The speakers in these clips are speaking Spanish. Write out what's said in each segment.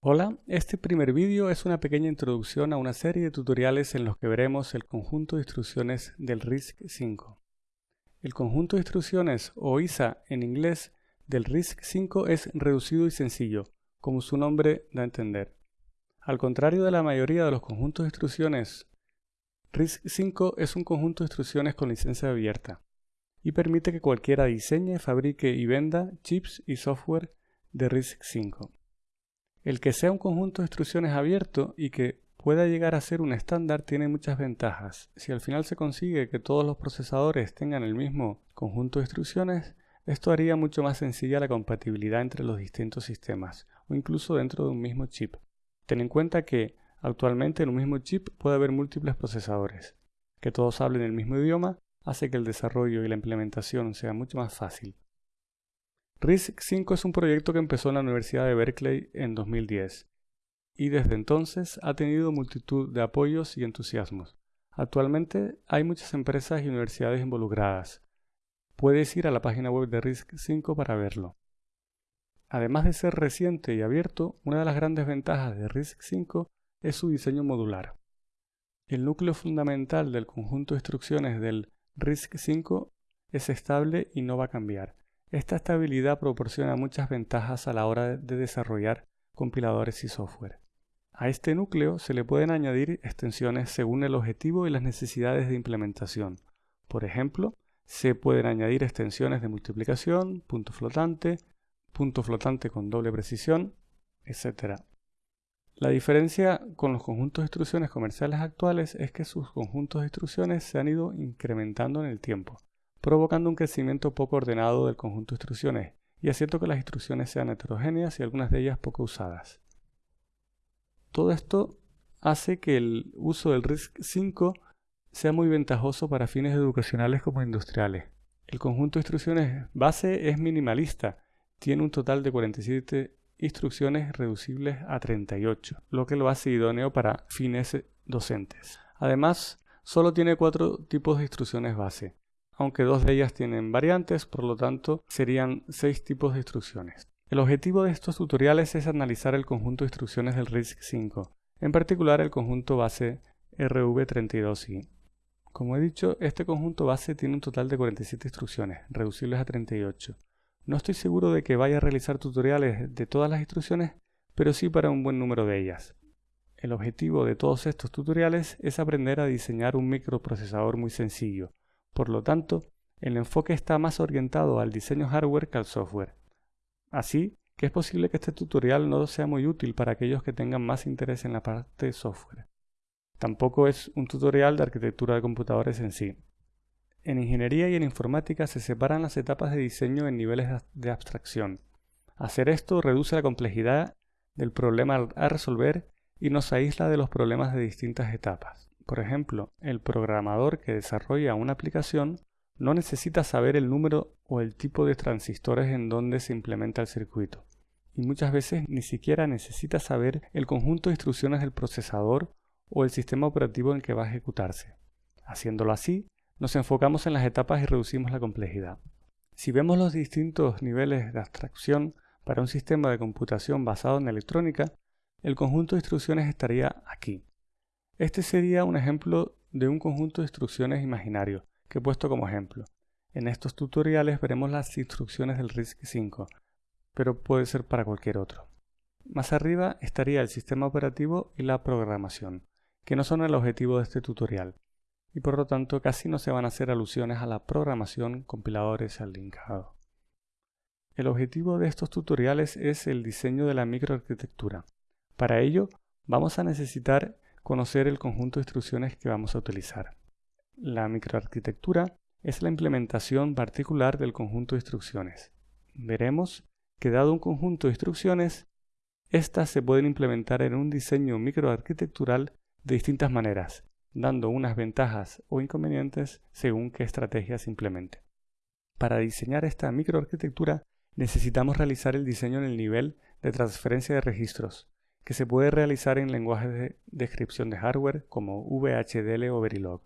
Hola, este primer vídeo es una pequeña introducción a una serie de tutoriales en los que veremos el conjunto de instrucciones del RISC-V. El conjunto de instrucciones, o ISA en inglés, del RISC-V es reducido y sencillo, como su nombre da a entender. Al contrario de la mayoría de los conjuntos de instrucciones, RISC-V es un conjunto de instrucciones con licencia abierta y permite que cualquiera diseñe, fabrique y venda chips y software de RISC-V. El que sea un conjunto de instrucciones abierto y que pueda llegar a ser un estándar tiene muchas ventajas. Si al final se consigue que todos los procesadores tengan el mismo conjunto de instrucciones, esto haría mucho más sencilla la compatibilidad entre los distintos sistemas o incluso dentro de un mismo chip. Ten en cuenta que actualmente en un mismo chip puede haber múltiples procesadores. Que todos hablen el mismo idioma hace que el desarrollo y la implementación sea mucho más fácil. RISC-V es un proyecto que empezó en la Universidad de Berkeley en 2010 y desde entonces ha tenido multitud de apoyos y entusiasmos. Actualmente hay muchas empresas y universidades involucradas. Puedes ir a la página web de RISC-V para verlo. Además de ser reciente y abierto, una de las grandes ventajas de RISC-V es su diseño modular. El núcleo fundamental del conjunto de instrucciones del RISC-V es estable y no va a cambiar. Esta estabilidad proporciona muchas ventajas a la hora de desarrollar compiladores y software. A este núcleo se le pueden añadir extensiones según el objetivo y las necesidades de implementación. Por ejemplo, se pueden añadir extensiones de multiplicación, punto flotante, punto flotante con doble precisión, etc. La diferencia con los conjuntos de instrucciones comerciales actuales es que sus conjuntos de instrucciones se han ido incrementando en el tiempo provocando un crecimiento poco ordenado del conjunto de instrucciones y haciendo que las instrucciones sean heterogéneas y algunas de ellas poco usadas. Todo esto hace que el uso del RISC-V sea muy ventajoso para fines educacionales como industriales. El conjunto de instrucciones base es minimalista, tiene un total de 47 instrucciones reducibles a 38, lo que lo hace idóneo para fines docentes. Además, solo tiene cuatro tipos de instrucciones base, aunque dos de ellas tienen variantes, por lo tanto serían seis tipos de instrucciones. El objetivo de estos tutoriales es analizar el conjunto de instrucciones del RISC-V, en particular el conjunto base RV32i. Como he dicho, este conjunto base tiene un total de 47 instrucciones, reducibles a 38. No estoy seguro de que vaya a realizar tutoriales de todas las instrucciones, pero sí para un buen número de ellas. El objetivo de todos estos tutoriales es aprender a diseñar un microprocesador muy sencillo, por lo tanto, el enfoque está más orientado al diseño hardware que al software. Así que es posible que este tutorial no sea muy útil para aquellos que tengan más interés en la parte de software. Tampoco es un tutorial de arquitectura de computadores en sí. En ingeniería y en informática se separan las etapas de diseño en niveles de abstracción. Hacer esto reduce la complejidad del problema a resolver y nos aísla de los problemas de distintas etapas. Por ejemplo, el programador que desarrolla una aplicación no necesita saber el número o el tipo de transistores en donde se implementa el circuito. Y muchas veces ni siquiera necesita saber el conjunto de instrucciones del procesador o el sistema operativo en que va a ejecutarse. Haciéndolo así, nos enfocamos en las etapas y reducimos la complejidad. Si vemos los distintos niveles de abstracción para un sistema de computación basado en electrónica, el conjunto de instrucciones estaría aquí. Este sería un ejemplo de un conjunto de instrucciones imaginario que he puesto como ejemplo. En estos tutoriales veremos las instrucciones del RISC-V, pero puede ser para cualquier otro. Más arriba estaría el sistema operativo y la programación, que no son el objetivo de este tutorial, y por lo tanto casi no se van a hacer alusiones a la programación, compiladores y al linkado. El objetivo de estos tutoriales es el diseño de la microarquitectura. Para ello, vamos a necesitar conocer el conjunto de instrucciones que vamos a utilizar. La microarquitectura es la implementación particular del conjunto de instrucciones. Veremos que dado un conjunto de instrucciones, éstas se pueden implementar en un diseño microarquitectural de distintas maneras, dando unas ventajas o inconvenientes según qué estrategia se implemente. Para diseñar esta microarquitectura necesitamos realizar el diseño en el nivel de transferencia de registros, que se puede realizar en lenguajes de descripción de hardware como VHDL o Verilog.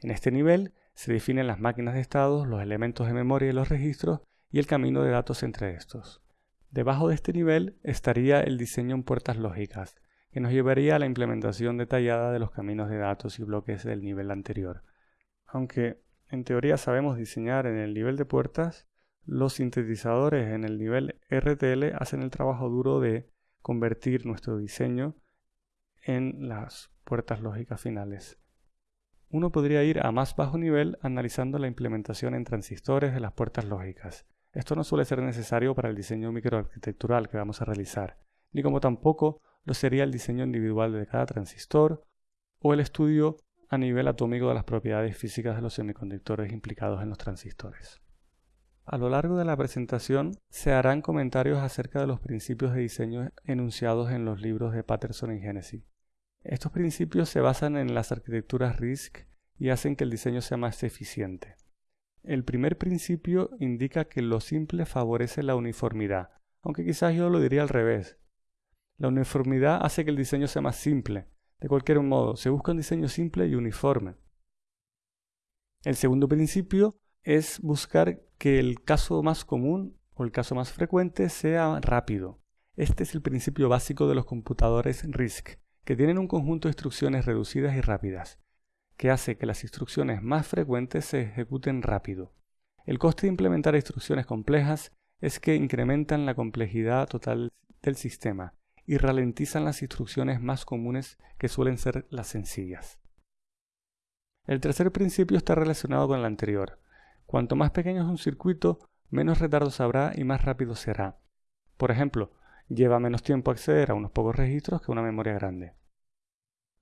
En este nivel se definen las máquinas de estados, los elementos de memoria y los registros y el camino de datos entre estos. Debajo de este nivel estaría el diseño en puertas lógicas, que nos llevaría a la implementación detallada de los caminos de datos y bloques del nivel anterior. Aunque en teoría sabemos diseñar en el nivel de puertas, los sintetizadores en el nivel RTL hacen el trabajo duro de convertir nuestro diseño en las puertas lógicas finales. Uno podría ir a más bajo nivel analizando la implementación en transistores de las puertas lógicas. Esto no suele ser necesario para el diseño microarquitectural que vamos a realizar, ni como tampoco lo sería el diseño individual de cada transistor o el estudio a nivel atómico de las propiedades físicas de los semiconductores implicados en los transistores. A lo largo de la presentación se harán comentarios acerca de los principios de diseño enunciados en los libros de Patterson y Genesis. Estos principios se basan en las arquitecturas RISC y hacen que el diseño sea más eficiente. El primer principio indica que lo simple favorece la uniformidad, aunque quizás yo lo diría al revés. La uniformidad hace que el diseño sea más simple. De cualquier modo, se busca un diseño simple y uniforme. El segundo principio es buscar que el caso más común o el caso más frecuente sea rápido. Este es el principio básico de los computadores RISC, que tienen un conjunto de instrucciones reducidas y rápidas que hace que las instrucciones más frecuentes se ejecuten rápido. El coste de implementar instrucciones complejas es que incrementan la complejidad total del sistema y ralentizan las instrucciones más comunes que suelen ser las sencillas. El tercer principio está relacionado con el anterior. Cuanto más pequeño es un circuito, menos retardos habrá y más rápido será. Por ejemplo, lleva menos tiempo acceder a unos pocos registros que una memoria grande.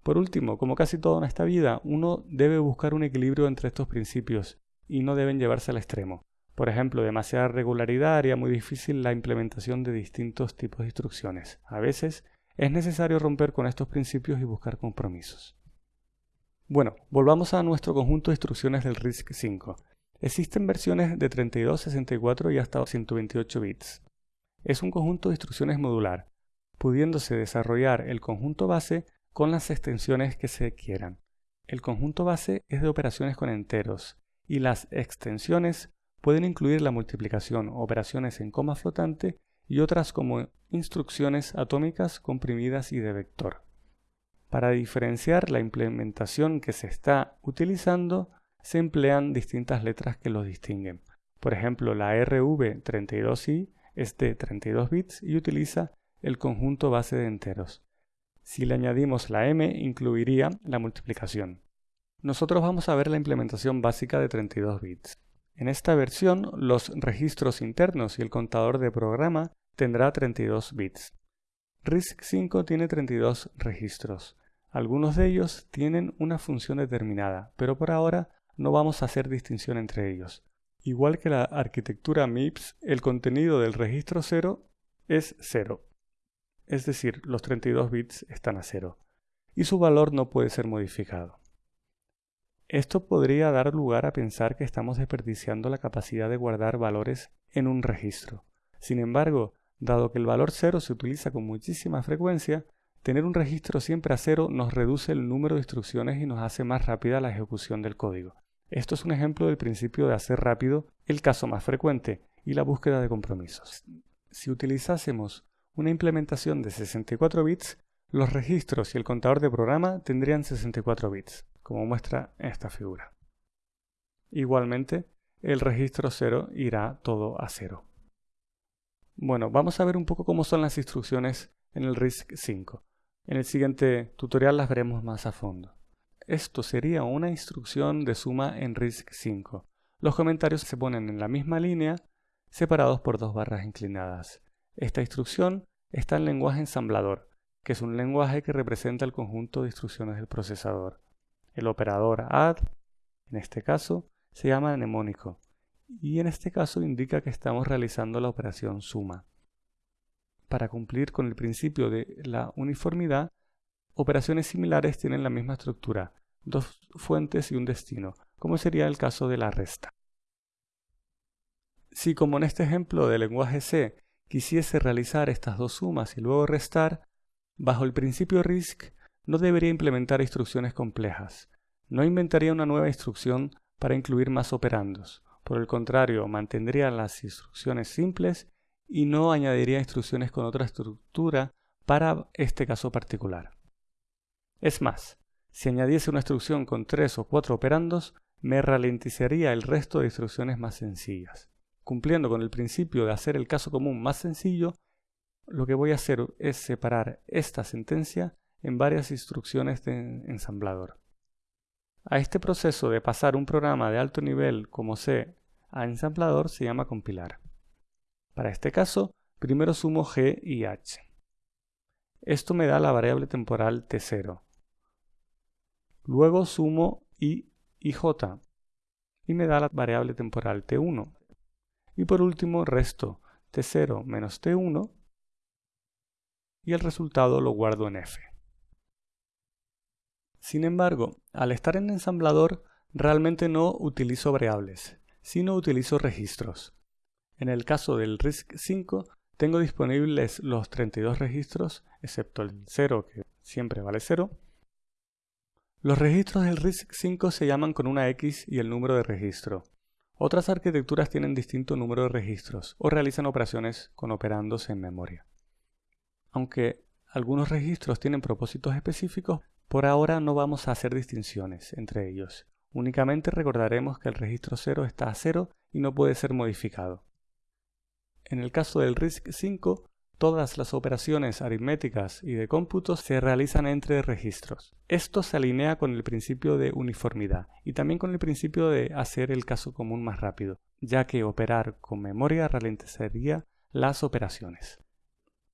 Por último, como casi todo en esta vida, uno debe buscar un equilibrio entre estos principios y no deben llevarse al extremo. Por ejemplo, demasiada regularidad haría muy difícil la implementación de distintos tipos de instrucciones. A veces es necesario romper con estos principios y buscar compromisos. Bueno, volvamos a nuestro conjunto de instrucciones del RISC-V. Existen versiones de 32, 64 y hasta 128 bits. Es un conjunto de instrucciones modular, pudiéndose desarrollar el conjunto base con las extensiones que se quieran. El conjunto base es de operaciones con enteros y las extensiones pueden incluir la multiplicación, operaciones en coma flotante y otras como instrucciones atómicas comprimidas y de vector. Para diferenciar la implementación que se está utilizando, se emplean distintas letras que los distinguen. Por ejemplo, la RV32i es de 32 bits y utiliza el conjunto base de enteros. Si le añadimos la m, incluiría la multiplicación. Nosotros vamos a ver la implementación básica de 32 bits. En esta versión, los registros internos y el contador de programa tendrá 32 bits. RISC-V tiene 32 registros. Algunos de ellos tienen una función determinada, pero por ahora no vamos a hacer distinción entre ellos. Igual que la arquitectura MIPS, el contenido del registro 0 es 0 es decir, los 32 bits están a cero, y su valor no puede ser modificado. Esto podría dar lugar a pensar que estamos desperdiciando la capacidad de guardar valores en un registro. Sin embargo, dado que el valor 0 se utiliza con muchísima frecuencia, tener un registro siempre a cero nos reduce el número de instrucciones y nos hace más rápida la ejecución del código. Esto es un ejemplo del principio de hacer rápido el caso más frecuente y la búsqueda de compromisos. Si utilizásemos una implementación de 64 bits, los registros y el contador de programa tendrían 64 bits, como muestra esta figura. Igualmente, el registro 0 irá todo a 0. Bueno, vamos a ver un poco cómo son las instrucciones en el RISC-V. En el siguiente tutorial las veremos más a fondo. Esto sería una instrucción de suma en RISC-V. Los comentarios se ponen en la misma línea, separados por dos barras inclinadas. Esta instrucción está en lenguaje ensamblador, que es un lenguaje que representa el conjunto de instrucciones del procesador. El operador add, en este caso, se llama mnemónico y en este caso indica que estamos realizando la operación suma. Para cumplir con el principio de la uniformidad, operaciones similares tienen la misma estructura, dos fuentes y un destino, como sería el caso de la resta. Si como en este ejemplo del lenguaje C quisiese realizar estas dos sumas y luego restar, bajo el principio RISC no debería implementar instrucciones complejas. No inventaría una nueva instrucción para incluir más operandos. Por el contrario, mantendría las instrucciones simples y no añadiría instrucciones con otra estructura para este caso particular. Es más, si añadiese una instrucción con tres o cuatro operandos, me ralentizaría el resto de instrucciones más sencillas. Cumpliendo con el principio de hacer el caso común más sencillo, lo que voy a hacer es separar esta sentencia en varias instrucciones de ensamblador. A este proceso de pasar un programa de alto nivel como C a ensamblador se llama compilar. Para este caso, primero sumo g y h. Esto me da la variable temporal t0. Luego sumo i y j y me da la variable temporal t1. Y por último resto t0 menos t1 y el resultado lo guardo en f. Sin embargo, al estar en ensamblador realmente no utilizo variables, sino utilizo registros. En el caso del RISC-5 tengo disponibles los 32 registros, excepto el 0 que siempre vale 0. Los registros del RISC-5 se llaman con una X y el número de registro. Otras arquitecturas tienen distinto número de registros o realizan operaciones con operandos en memoria. Aunque algunos registros tienen propósitos específicos, por ahora no vamos a hacer distinciones entre ellos. Únicamente recordaremos que el registro 0 está a 0 y no puede ser modificado. En el caso del RISC-5, todas las operaciones aritméticas y de cómputo se realizan entre registros. Esto se alinea con el principio de uniformidad y también con el principio de hacer el caso común más rápido, ya que operar con memoria ralentizaría las operaciones.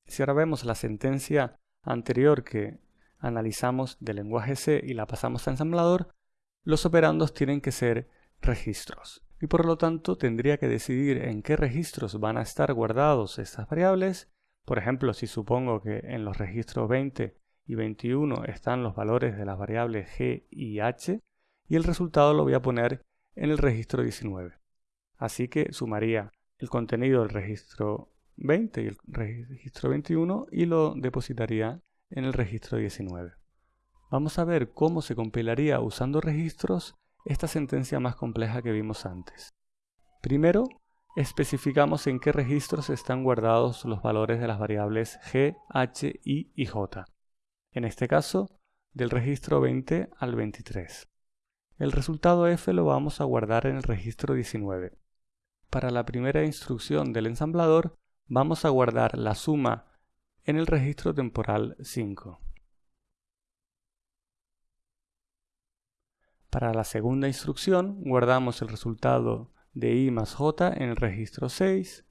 Si ahora vemos la sentencia anterior que analizamos del lenguaje C y la pasamos a ensamblador, los operandos tienen que ser registros y por lo tanto tendría que decidir en qué registros van a estar guardados estas variables. Por ejemplo, si supongo que en los registros 20 y 21 están los valores de las variables g y h, y el resultado lo voy a poner en el registro 19. Así que sumaría el contenido del registro 20 y el registro 21 y lo depositaría en el registro 19. Vamos a ver cómo se compilaría usando registros esta sentencia más compleja que vimos antes. Primero, especificamos en qué registros están guardados los valores de las variables g, h, i y j. En este caso, del registro 20 al 23. El resultado f lo vamos a guardar en el registro 19. Para la primera instrucción del ensamblador, vamos a guardar la suma en el registro temporal 5. Para la segunda instrucción guardamos el resultado de i más j en el registro 6.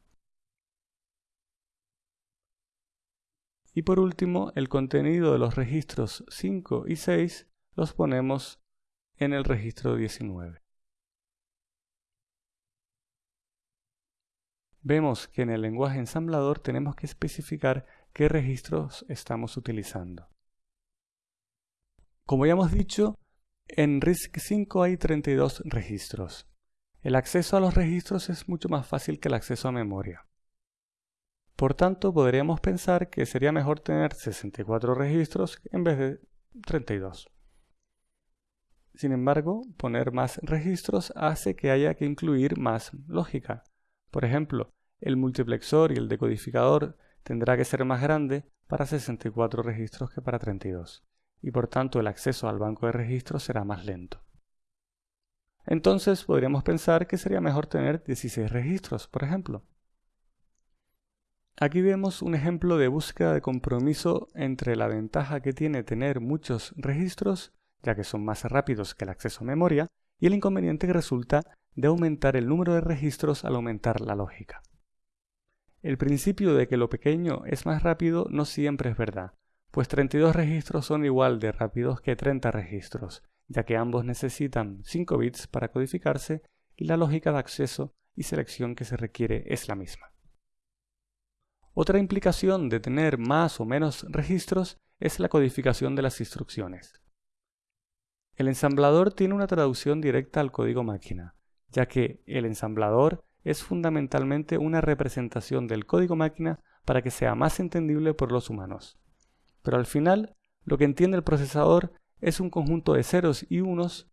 Y por último, el contenido de los registros 5 y 6 los ponemos en el registro 19. Vemos que en el lenguaje ensamblador tenemos que especificar qué registros estamos utilizando. Como ya hemos dicho, en RISC-5 hay 32 registros. El acceso a los registros es mucho más fácil que el acceso a memoria. Por tanto, podríamos pensar que sería mejor tener 64 registros en vez de 32. Sin embargo, poner más registros hace que haya que incluir más lógica. Por ejemplo, el multiplexor y el decodificador tendrá que ser más grande para 64 registros que para 32 y por tanto el acceso al banco de registros será más lento. Entonces podríamos pensar que sería mejor tener 16 registros, por ejemplo. Aquí vemos un ejemplo de búsqueda de compromiso entre la ventaja que tiene tener muchos registros, ya que son más rápidos que el acceso a memoria, y el inconveniente que resulta de aumentar el número de registros al aumentar la lógica. El principio de que lo pequeño es más rápido no siempre es verdad, pues 32 registros son igual de rápidos que 30 registros, ya que ambos necesitan 5 bits para codificarse y la lógica de acceso y selección que se requiere es la misma. Otra implicación de tener más o menos registros es la codificación de las instrucciones. El ensamblador tiene una traducción directa al código máquina, ya que el ensamblador es fundamentalmente una representación del código máquina para que sea más entendible por los humanos pero al final lo que entiende el procesador es un conjunto de ceros y unos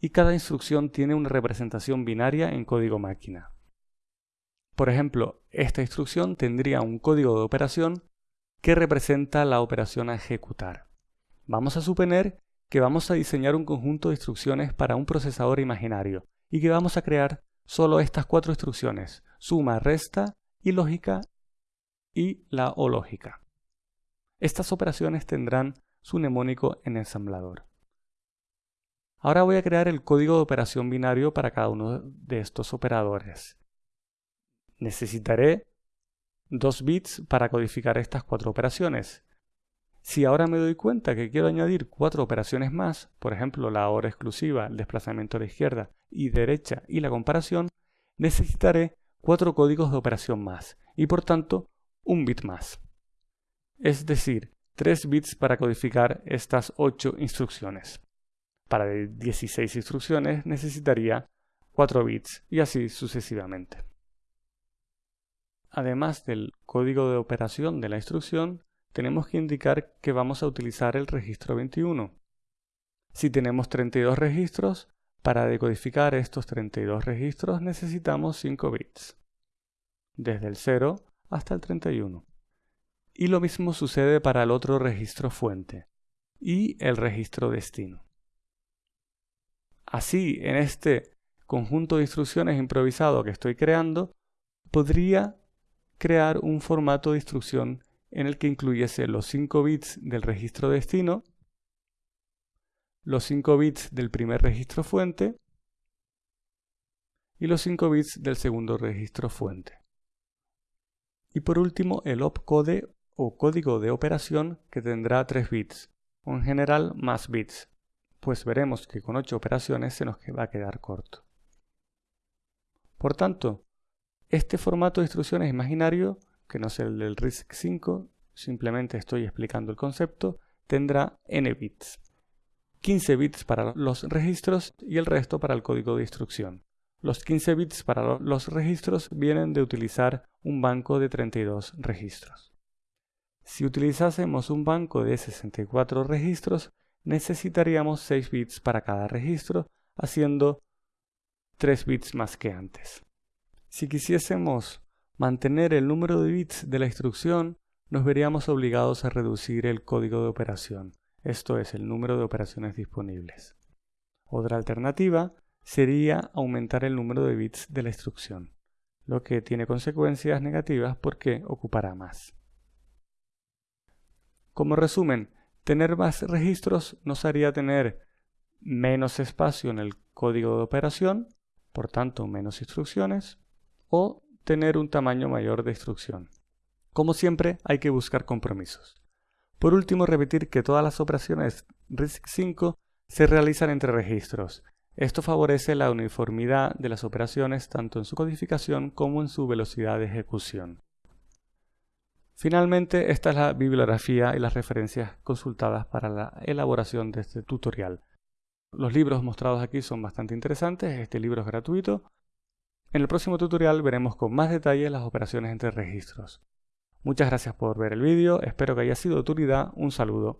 y cada instrucción tiene una representación binaria en código máquina. Por ejemplo, esta instrucción tendría un código de operación que representa la operación a ejecutar. Vamos a suponer que vamos a diseñar un conjunto de instrucciones para un procesador imaginario y que vamos a crear solo estas cuatro instrucciones, suma, resta, y lógica y la o lógica. Estas operaciones tendrán su mnemónico en ensamblador. Ahora voy a crear el código de operación binario para cada uno de estos operadores. Necesitaré dos bits para codificar estas cuatro operaciones. Si ahora me doy cuenta que quiero añadir cuatro operaciones más, por ejemplo la hora exclusiva, el desplazamiento a la izquierda y derecha y la comparación, necesitaré cuatro códigos de operación más y por tanto un bit más. Es decir, 3 bits para codificar estas 8 instrucciones. Para 16 instrucciones necesitaría 4 bits y así sucesivamente. Además del código de operación de la instrucción, tenemos que indicar que vamos a utilizar el registro 21. Si tenemos 32 registros, para decodificar estos 32 registros necesitamos 5 bits, desde el 0 hasta el 31. Y lo mismo sucede para el otro registro fuente y el registro destino. Así, en este conjunto de instrucciones improvisado que estoy creando, podría crear un formato de instrucción en el que incluyese los 5 bits del registro destino, los 5 bits del primer registro fuente y los 5 bits del segundo registro fuente. Y por último el opcode o código de operación que tendrá 3 bits, o en general más bits, pues veremos que con 8 operaciones se nos va a quedar corto. Por tanto, este formato de instrucciones imaginario, que no es el del RISC-5, simplemente estoy explicando el concepto, tendrá n bits. 15 bits para los registros y el resto para el código de instrucción. Los 15 bits para los registros vienen de utilizar un banco de 32 registros. Si utilizásemos un banco de 64 registros, necesitaríamos 6 bits para cada registro, haciendo 3 bits más que antes. Si quisiésemos mantener el número de bits de la instrucción, nos veríamos obligados a reducir el código de operación, esto es el número de operaciones disponibles. Otra alternativa sería aumentar el número de bits de la instrucción, lo que tiene consecuencias negativas porque ocupará más. Como resumen, tener más registros nos haría tener menos espacio en el código de operación, por tanto menos instrucciones, o tener un tamaño mayor de instrucción. Como siempre, hay que buscar compromisos. Por último, repetir que todas las operaciones RISC-5 se realizan entre registros. Esto favorece la uniformidad de las operaciones tanto en su codificación como en su velocidad de ejecución. Finalmente, esta es la bibliografía y las referencias consultadas para la elaboración de este tutorial. Los libros mostrados aquí son bastante interesantes, este libro es gratuito. En el próximo tutorial veremos con más detalle las operaciones entre registros. Muchas gracias por ver el vídeo, espero que haya sido de utilidad, un saludo.